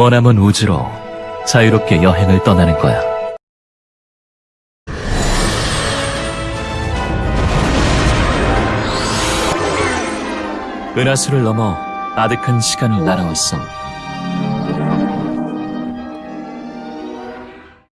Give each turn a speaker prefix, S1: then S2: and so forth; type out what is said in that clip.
S1: 머나먼 우주로 자유롭게 여행을 떠나는 거야. 은하수를 넘어 아득한 시간을 날아왔어.